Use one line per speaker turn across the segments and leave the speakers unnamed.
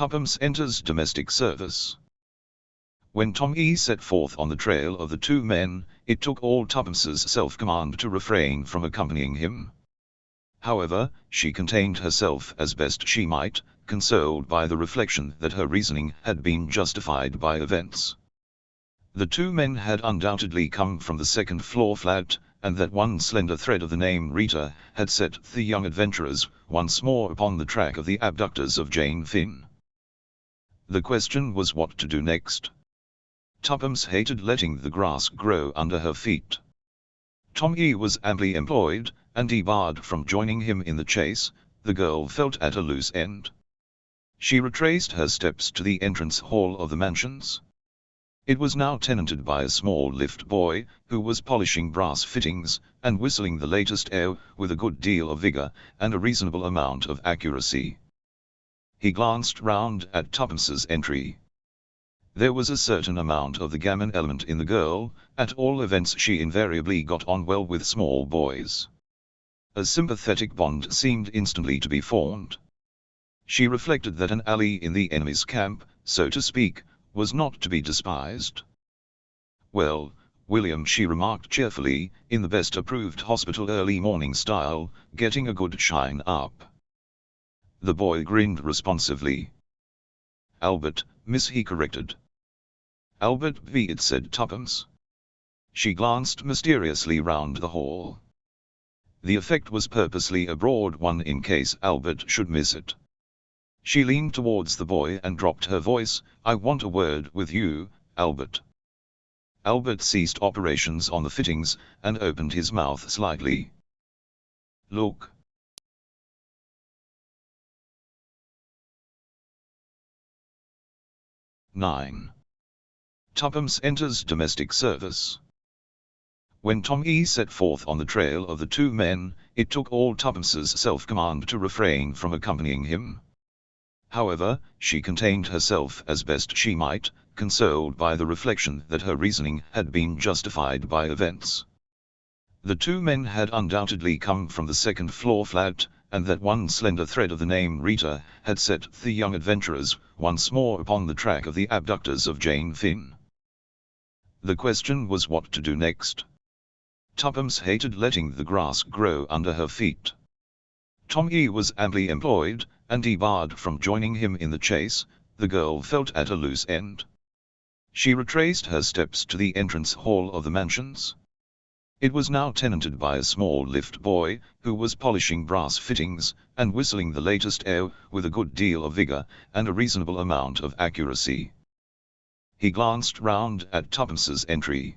Tuppence enters domestic service. When Tom E set forth on the trail of the two men, it took all Tuppence's self-command to refrain from accompanying him. However, she contained herself as best she might, consoled by the reflection that her reasoning had been justified by events. The two men had undoubtedly come from the second floor flat, and that one slender thread of the name Rita had set the young adventurers once more upon the track of the abductors of Jane Finn. The question was what to do next. Tuppence hated letting the grass grow under her feet. Tom E was amply employed, and debarred from joining him in the chase, the girl felt at a loose end. She retraced her steps to the entrance hall of the mansions. It was now tenanted by a small lift boy, who was polishing brass fittings, and whistling the latest air with a good deal of vigor, and a reasonable amount of accuracy. He glanced round at Tuppence's entry. There was a certain amount of the gammon element in the girl, at all events she invariably got on well with small boys. A sympathetic bond seemed instantly to be formed. She reflected that an alley in the enemy's camp, so to speak, was not to be despised. Well, William she remarked cheerfully, in the best approved hospital early morning style, getting a good shine up. The boy grinned responsively. Albert, miss he corrected. Albert V. it said Tuppence. She glanced mysteriously round the hall. The effect was purposely a broad one in case Albert should miss it. She leaned towards the boy and dropped her voice, I want a word with you, Albert. Albert ceased operations on the fittings, and opened his mouth slightly. Look. 9. Tuppence enters domestic service. When Tom E set forth on the trail of the two men, it took all Tuppence's self-command to refrain from accompanying him. However, she contained herself as best she might, consoled by the reflection that her reasoning had been justified by events. The two men had undoubtedly come from the second floor flat, and that one slender thread of the name Rita had set the young adventurers once more upon the track of the abductors of Jane Finn. The question was what to do next. Tuppence hated letting the grass grow under her feet. Tom E was amply employed, and debarred from joining him in the chase, the girl felt at a loose end. She retraced her steps to the entrance hall of the mansions. It was now tenanted by a small lift boy, who was polishing brass fittings, and whistling the latest air with a good deal of vigor, and a reasonable amount of accuracy. He glanced round at Tuppence's entry.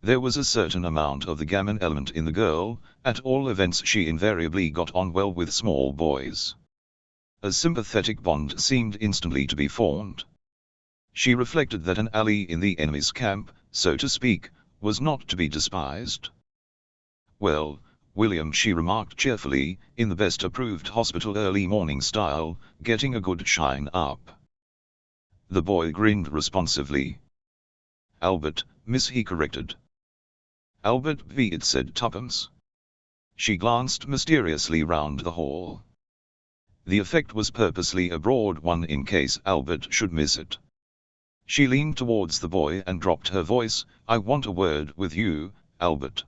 There was a certain amount of the gammon element in the girl, at all events she invariably got on well with small boys. A sympathetic bond seemed instantly to be formed. She reflected that an alley in the enemy's camp, so to speak, was not to be despised. Well, William she remarked cheerfully, in the best approved hospital early morning style, getting a good shine up. The boy grinned responsively. Albert, miss he corrected. Albert V it said Tuppence. She glanced mysteriously round the hall. The effect was purposely a broad one in case Albert should miss it. She leaned towards the boy and dropped her voice, I want a word with you, Albert.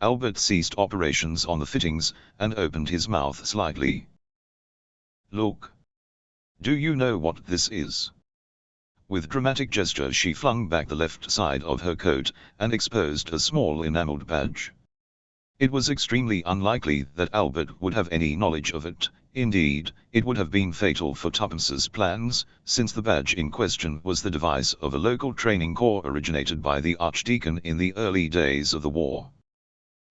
Albert ceased operations on the fittings, and opened his mouth slightly. Look. Do you know what this is? With dramatic gesture she flung back the left side of her coat, and exposed a small enameled badge. It was extremely unlikely that Albert would have any knowledge of it, Indeed, it would have been fatal for Tuppence's plans, since the badge in question was the device of a local training corps originated by the Archdeacon in the early days of the war.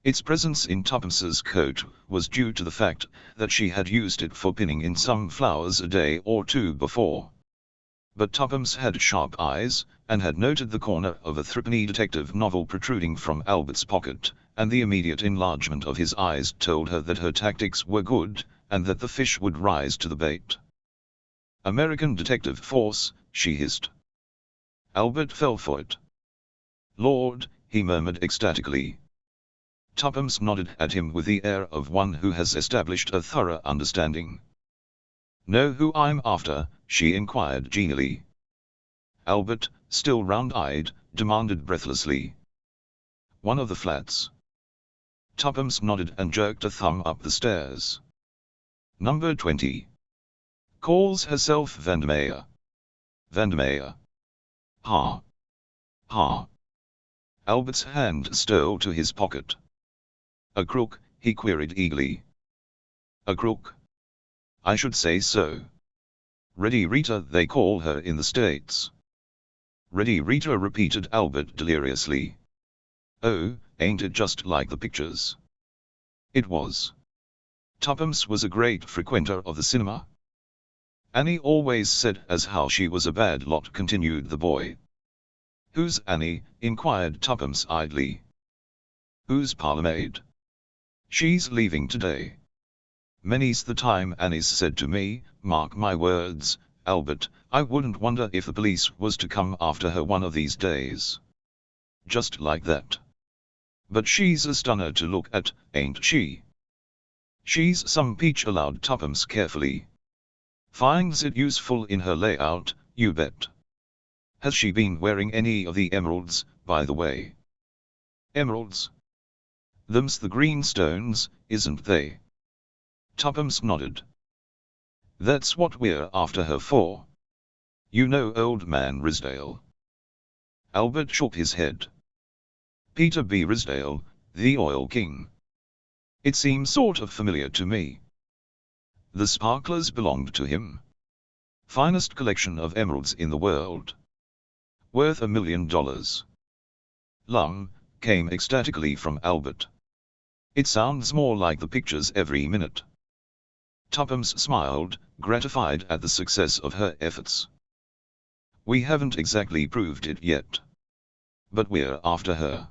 Its presence in Tuppence's coat was due to the fact that she had used it for pinning in some flowers a day or two before. But Tuppence had sharp eyes, and had noted the corner of a threepenny detective novel protruding from Albert's pocket, and the immediate enlargement of his eyes told her that her tactics were good, and that the fish would rise to the bait. American Detective Force, she hissed. Albert fell for it. Lord, he murmured ecstatically. Tuppence nodded at him with the air of one who has established a thorough understanding. Know who I'm after, she inquired genially. Albert, still round-eyed, demanded breathlessly. One of the flats. Tuppence nodded and jerked a thumb up the stairs. Number 20. Calls herself Vandemeyer. Vandemeyer. Ha. Ha. Albert's hand stole to his pocket. A crook, he queried eagerly. A crook? I should say so. Ready Rita they call her in the States. Ready Rita repeated Albert deliriously. Oh, ain't it just like the pictures? It was. Tuppence was a great frequenter of the cinema. Annie always said as how she was a bad lot continued the boy. Who's Annie? inquired Tuppence idly. Who's parlourmaid? She's leaving today. Many's the time Annie's said to me, mark my words, Albert, I wouldn't wonder if the police was to come after her one of these days. Just like that. But she's a stunner to look at, ain't she? She's some peach allowed Tuppence carefully. Finds it useful in her layout, you bet. Has she been wearing any of the emeralds, by the way? Emeralds? Them's the green stones, isn't they? Tuppence nodded. That's what we're after her for. You know old man Rysdale. Albert shook his head. Peter B. Rysdale, the oil king. It seems sort of familiar to me. The sparklers belonged to him. Finest collection of emeralds in the world. Worth a million dollars. Lum, came ecstatically from Albert. It sounds more like the pictures every minute. Tuppence smiled, gratified at the success of her efforts. We haven't exactly proved it yet. But we're after her.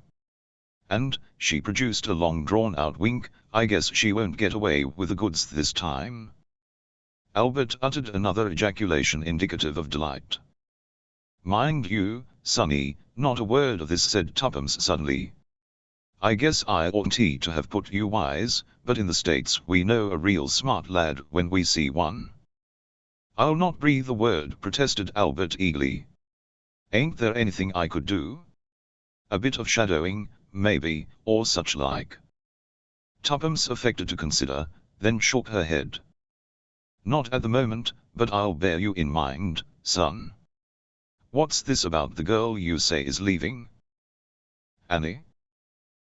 And, she produced a long drawn-out wink, I guess she won't get away with the goods this time. Albert uttered another ejaculation indicative of delight. Mind you, Sonny, not a word of this said Tuppence suddenly. I guess I oughtn't to have put you wise, but in the States we know a real smart lad when we see one. I'll not breathe a word, protested Albert eagerly. Ain't there anything I could do? A bit of shadowing, maybe, or such like. Tuppence affected to consider, then shook her head. Not at the moment, but I'll bear you in mind, son. What's this about the girl you say is leaving? Annie?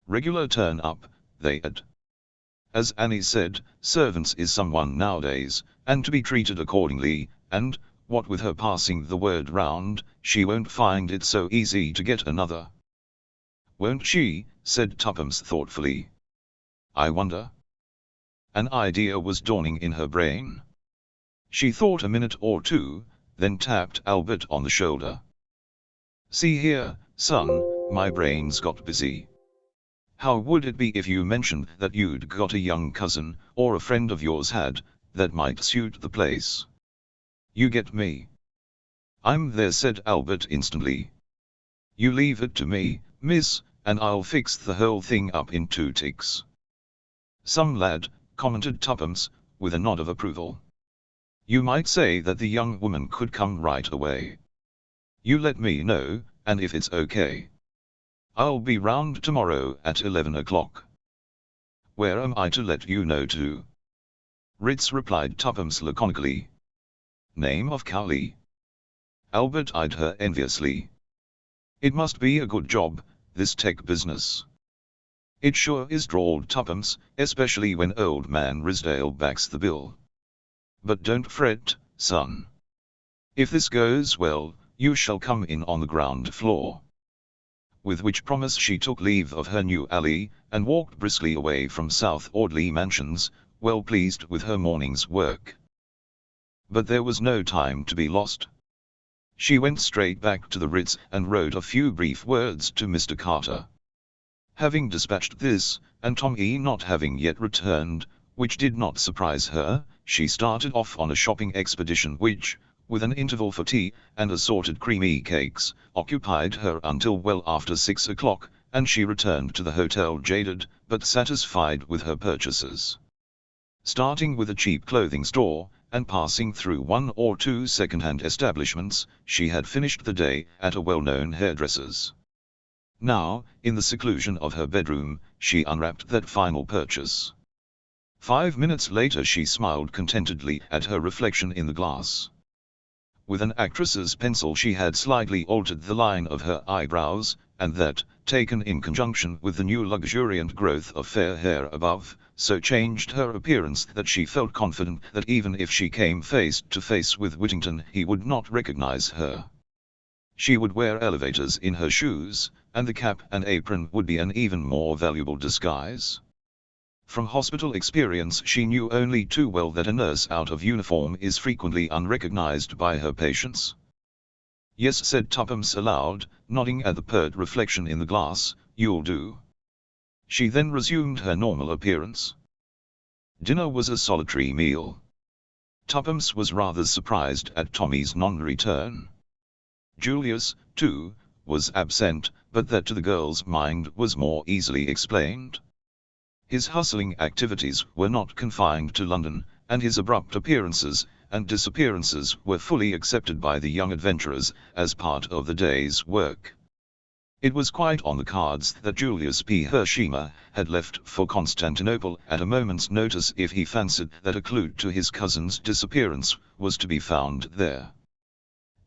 Regular turn up, they had. As Annie said, servants is someone nowadays, and to be treated accordingly, and, what with her passing the word round, she won't find it so easy to get another. Won't she, said Tuppence thoughtfully. I wonder. An idea was dawning in her brain. She thought a minute or two, then tapped Albert on the shoulder. See here, son, my brain's got busy. How would it be if you mentioned that you'd got a young cousin, or a friend of yours had, that might suit the place? You get me. I'm there said Albert instantly. You leave it to me, miss, and I'll fix the whole thing up in two ticks. Some lad, commented Tuppence, with a nod of approval. You might say that the young woman could come right away. You let me know, and if it's okay. I'll be round tomorrow at 11 o'clock. Where am I to let you know to? Ritz replied Tuppence laconically. Name of Cowley. Albert eyed her enviously. It must be a good job, this tech business. It sure is drawled Tuppence, especially when old man Rysdale backs the bill. But don't fret, son. If this goes well, you shall come in on the ground floor with which promise she took leave of her new ally, and walked briskly away from South Audley Mansions, well pleased with her morning's work. But there was no time to be lost. She went straight back to the Ritz and wrote a few brief words to Mr. Carter. Having dispatched this, and Tom E not having yet returned, which did not surprise her, she started off on a shopping expedition which, with an interval for tea, and assorted creamy cakes, occupied her until well after six o'clock, and she returned to the hotel jaded, but satisfied with her purchases. Starting with a cheap clothing store, and passing through one or two second-hand establishments, she had finished the day at a well-known hairdresser's. Now, in the seclusion of her bedroom, she unwrapped that final purchase. Five minutes later she smiled contentedly at her reflection in the glass. With an actress's pencil she had slightly altered the line of her eyebrows, and that, taken in conjunction with the new luxuriant growth of fair hair above, so changed her appearance that she felt confident that even if she came face to face with Whittington he would not recognize her. She would wear elevators in her shoes, and the cap and apron would be an even more valuable disguise. From hospital experience she knew only too well that a nurse out of uniform is frequently unrecognized by her patients. Yes said Tuppence aloud, nodding at the pert reflection in the glass, you'll do. She then resumed her normal appearance. Dinner was a solitary meal. Tuppence was rather surprised at Tommy's non-return. Julius, too, was absent, but that to the girl's mind was more easily explained. His hustling activities were not confined to London, and his abrupt appearances and disappearances were fully accepted by the young adventurers as part of the day's work. It was quite on the cards that Julius P. Hersheimmer had left for Constantinople at a moment's notice if he fancied that a clue to his cousin's disappearance was to be found there.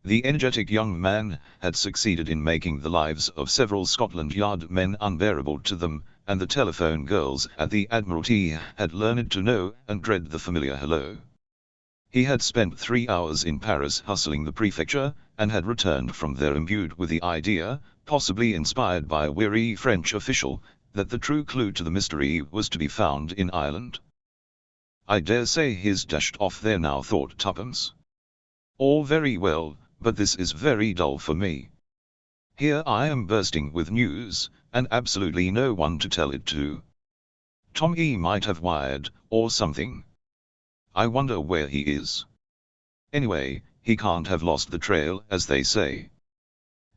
The energetic young man had succeeded in making the lives of several Scotland Yard men unbearable to them, and the telephone girls at the Admiralty had learned to know and dread the familiar hello. He had spent three hours in Paris hustling the prefecture, and had returned from there imbued with the idea, possibly inspired by a weary French official, that the true clue to the mystery was to be found in Ireland. I dare say he's dashed off there now thought Tuppence. All very well, but this is very dull for me. Here I am bursting with news, and absolutely no one to tell it to. Tom E might have wired, or something. I wonder where he is. Anyway, he can't have lost the trail, as they say.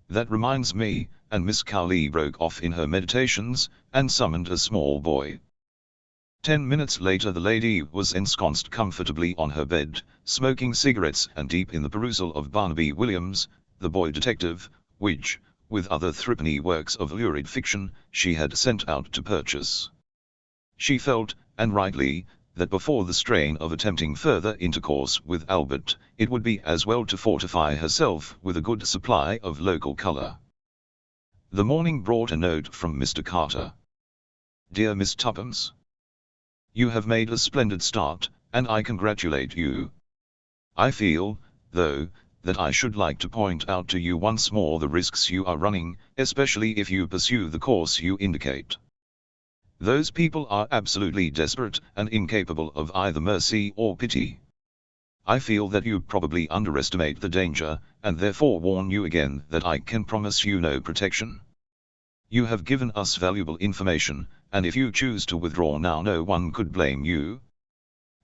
That reminds me, and Miss Cowley broke off in her meditations, and summoned a small boy. Ten minutes later the lady was ensconced comfortably on her bed, smoking cigarettes and deep in the perusal of Barnaby Williams, the boy detective, which, with other threepenny works of lurid fiction, she had sent out to purchase. She felt, and rightly, that before the strain of attempting further intercourse with Albert, it would be as well to fortify herself with a good supply of local colour. The morning brought a note from Mr. Carter. Dear Miss Tuppence, you have made a splendid start, and I congratulate you. I feel, though, that I should like to point out to you once more the risks you are running, especially if you pursue the course you indicate. Those people are absolutely desperate and incapable of either mercy or pity. I feel that you probably underestimate the danger, and therefore warn you again that I can promise you no protection. You have given us valuable information, and if you choose to withdraw now no one could blame you.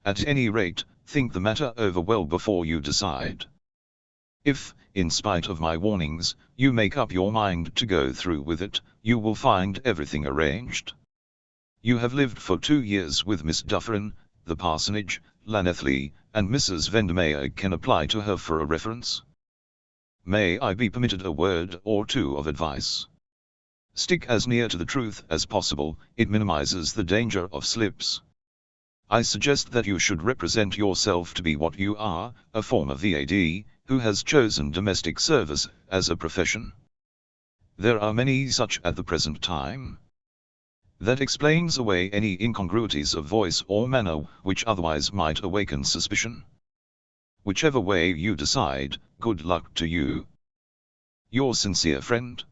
At any rate, think the matter over well before you decide. If, in spite of my warnings, you make up your mind to go through with it, you will find everything arranged. You have lived for two years with Miss Dufferin, the parsonage, Llanelli, and Mrs. Vandemeyer can apply to her for a reference. May I be permitted a word or two of advice? Stick as near to the truth as possible, it minimizes the danger of slips. I suggest that you should represent yourself to be what you are, a former VAD, who has chosen domestic service as a profession. There are many such at the present time. That explains away any incongruities of voice or manner which otherwise might awaken suspicion. Whichever way you decide, good luck to you. Your sincere friend,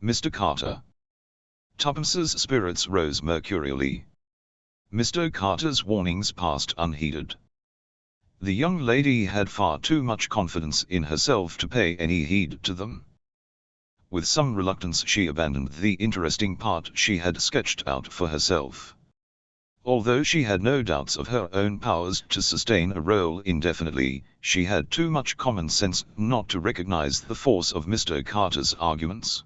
Mr. Carter. Tuppence's spirits rose mercurially. Mr. Carter's warnings passed unheeded. The young lady had far too much confidence in herself to pay any heed to them. With some reluctance she abandoned the interesting part she had sketched out for herself. Although she had no doubts of her own powers to sustain a role indefinitely, she had too much common sense not to recognize the force of Mr. Carter's arguments.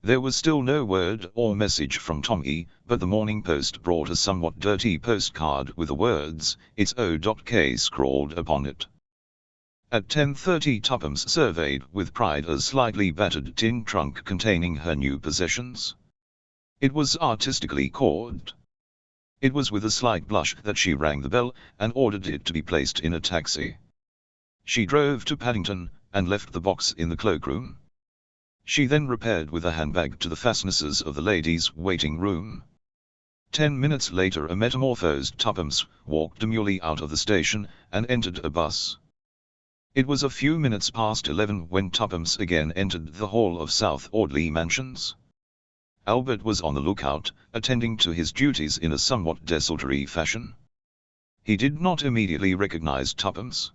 There was still no word or message from Tommy, but the Morning Post brought a somewhat dirty postcard with the words, It's O.K. scrawled upon it. At 10.30 Tuppence surveyed with pride a slightly battered tin trunk containing her new possessions. It was artistically corked. It was with a slight blush that she rang the bell and ordered it to be placed in a taxi. She drove to Paddington and left the box in the cloakroom. She then repaired with a handbag to the fastnesses of the ladies' waiting room. Ten minutes later a metamorphosed Tuppence walked demurely out of the station and entered a bus. It was a few minutes past eleven when Tuppence again entered the hall of South Audley Mansions. Albert was on the lookout, attending to his duties in a somewhat desultory fashion. He did not immediately recognize Tuppence.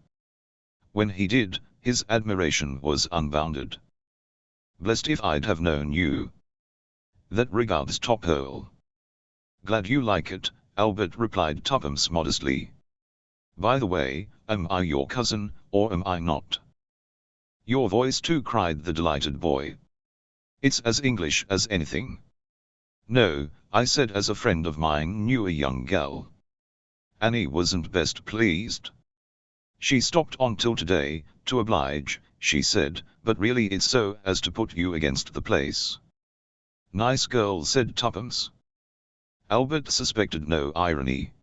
When he did, his admiration was unbounded. Blessed if I'd have known you. That regards Topole. Glad you like it, Albert replied Tuppence modestly. By the way, am I your cousin, or am I not? Your voice too cried the delighted boy. It's as English as anything. No, I said as a friend of mine knew a young gal. Annie wasn't best pleased. She stopped on till today, to oblige, she said, but really it's so as to put you against the place. Nice girl said Tuppence. Albert suspected no irony.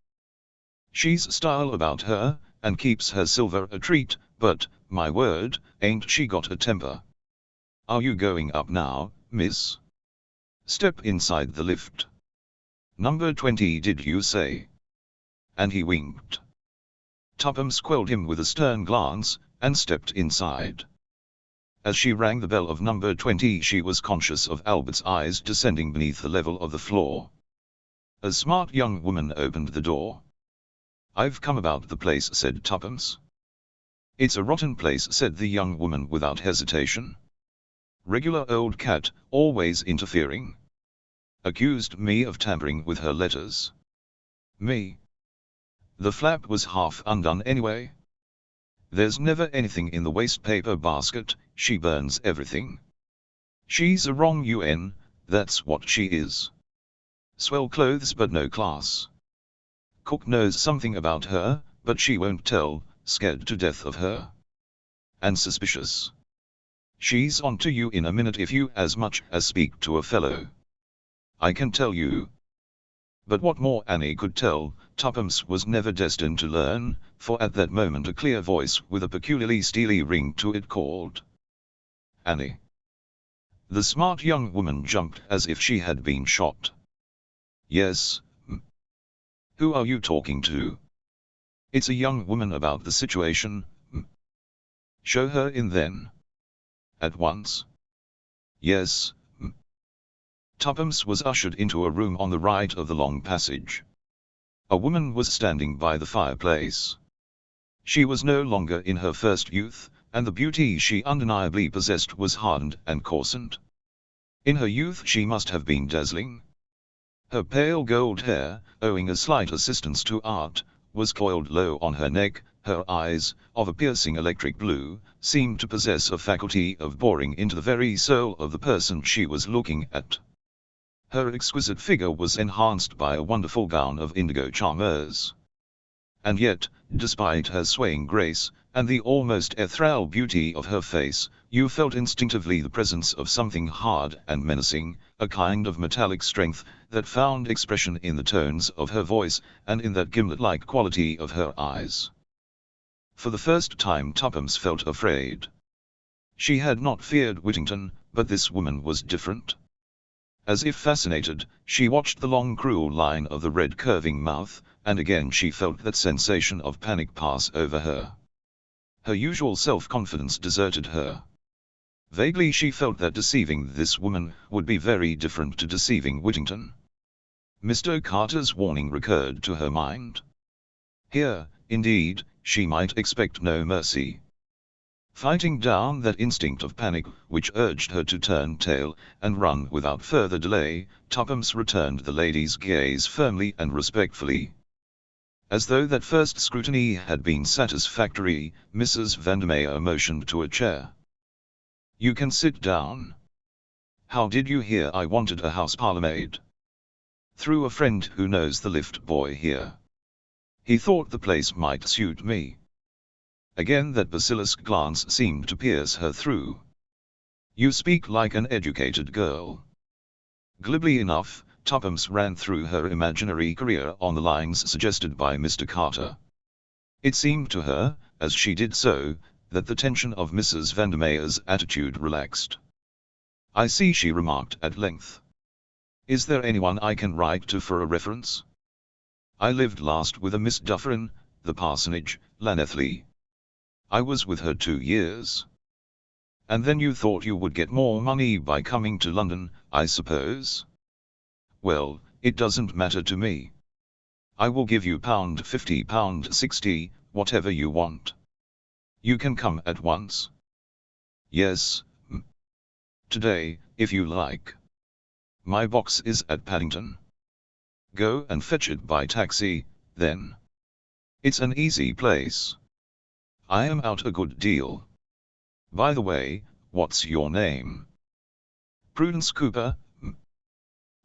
She's style about her, and keeps her silver a treat, but, my word, ain't she got a temper. Are you going up now, miss? Step inside the lift. Number 20 did you say? And he winked. Tuppence quelled him with a stern glance, and stepped inside. As she rang the bell of number 20 she was conscious of Albert's eyes descending beneath the level of the floor. A smart young woman opened the door. I've come about the place said Tuppence. It's a rotten place said the young woman without hesitation. Regular old cat, always interfering. Accused me of tampering with her letters. Me. The flap was half undone anyway. There's never anything in the waste paper basket, she burns everything. She's a wrong UN, that's what she is. Swell clothes but no class. Cook knows something about her, but she won't tell, scared to death of her. And suspicious. She's on to you in a minute if you as much as speak to a fellow. I can tell you. But what more Annie could tell, Tuppence was never destined to learn, for at that moment a clear voice with a peculiarly steely ring to it called. Annie. The smart young woman jumped as if she had been shot. Yes, Who are you talking to? It's a young woman about the situation, hmm. Show her in then. At once. Yes, hmm. Tuppence was ushered into a room on the right of the long passage. A woman was standing by the fireplace. She was no longer in her first youth, and the beauty she undeniably possessed was hardened and coarsened. In her youth she must have been dazzling. Her pale gold hair, owing a slight assistance to art, was coiled low on her neck, her eyes, of a piercing electric blue, seemed to possess a faculty of boring into the very soul of the person she was looking at. Her exquisite figure was enhanced by a wonderful gown of indigo charmeuse. And yet, despite her swaying grace, and the almost ethereal beauty of her face, you felt instinctively the presence of something hard and menacing, a kind of metallic strength, that found expression in the tones of her voice, and in that gimlet-like quality of her eyes. For the first time Tuppence felt afraid. She had not feared Whittington, but this woman was different. As if fascinated, she watched the long cruel line of the red curving mouth, and again she felt that sensation of panic pass over her. Her usual self-confidence deserted her. Vaguely she felt that deceiving this woman would be very different to deceiving Whittington. Mr. Carter's warning recurred to her mind. Here, indeed, she might expect no mercy. Fighting down that instinct of panic which urged her to turn tail and run without further delay, Tuppence returned the lady's gaze firmly and respectfully. As though that first scrutiny had been satisfactory, Mrs. Vandemeyer motioned to a chair. You can sit down. How did you hear I wanted a house parlour parlourmaid? Through a friend who knows the lift boy here. He thought the place might suit me. Again that basilisk glance seemed to pierce her through. You speak like an educated girl. Glibly enough, Tuppence ran through her imaginary career on the lines suggested by Mr. Carter. It seemed to her, as she did so, that the tension of Mrs. Vandemeyer's attitude relaxed. I see she remarked at length. Is there anyone I can write to for a reference? I lived last with a Miss Dufferin, the parsonage, Llanelly. I was with her two years. And then you thought you would get more money by coming to London, I suppose? Well, it doesn't matter to me. I will give you pound fifty pound sixty, whatever you want. You can come at once. Yes, m Today, if you like. My box is at Paddington. Go and fetch it by taxi, then. It's an easy place. I am out a good deal. By the way, what's your name? Prudence Cooper.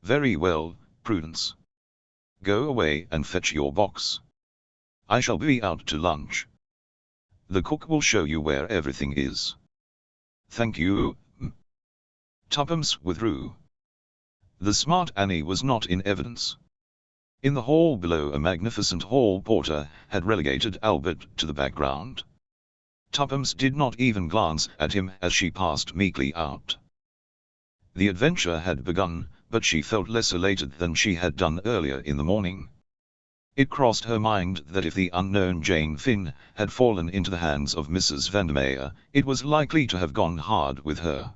Very well, Prudence. Go away and fetch your box. I shall be out to lunch. The cook will show you where everything is. Thank you, Tuppence withdrew. The smart Annie was not in evidence. In the hall below a magnificent hall porter had relegated Albert to the background. Tuppence did not even glance at him as she passed meekly out. The adventure had begun, but she felt less elated than she had done earlier in the morning. It crossed her mind that if the unknown Jane Finn had fallen into the hands of Mrs. Vandemeyer, it was likely to have gone hard with her.